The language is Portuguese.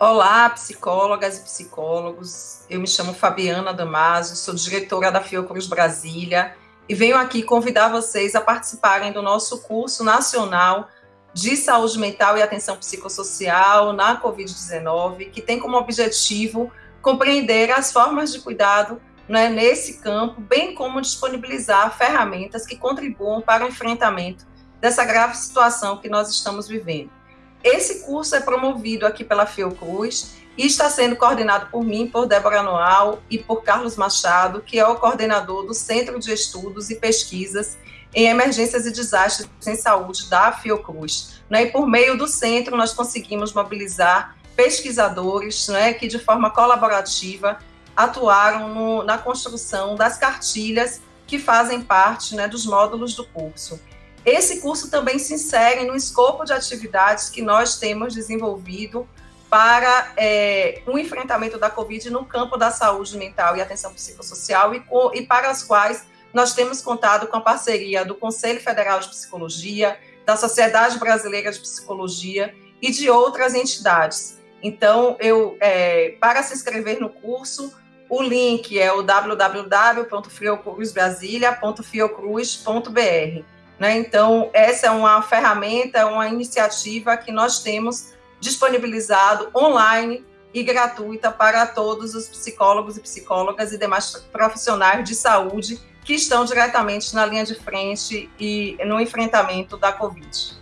Olá, psicólogas e psicólogos. Eu me chamo Fabiana Damasio, sou diretora da Fiocruz Brasília e venho aqui convidar vocês a participarem do nosso curso nacional de saúde mental e atenção psicossocial na Covid-19, que tem como objetivo compreender as formas de cuidado né, nesse campo, bem como disponibilizar ferramentas que contribuam para o enfrentamento dessa grave situação que nós estamos vivendo. Esse curso é promovido aqui pela Fiocruz e está sendo coordenado por mim, por Débora Noal e por Carlos Machado, que é o coordenador do Centro de Estudos e Pesquisas em Emergências e Desastres em Saúde da Fiocruz. Né? E por meio do centro, nós conseguimos mobilizar pesquisadores né, que, de forma colaborativa, atuaram na construção das cartilhas que fazem parte né, dos módulos do curso. Esse curso também se insere no escopo de atividades que nós temos desenvolvido para é, o enfrentamento da Covid no campo da saúde mental e atenção psicossocial e, e para as quais nós temos contado com a parceria do Conselho Federal de Psicologia, da Sociedade Brasileira de Psicologia e de outras entidades. Então, eu, é, para se inscrever no curso, o link é o www.fiocruzbrasilia.fiocruz.br. Né? Então, essa é uma ferramenta, uma iniciativa que nós temos disponibilizado online e gratuita para todos os psicólogos e psicólogas e demais profissionais de saúde que estão diretamente na linha de frente e no enfrentamento da Covid.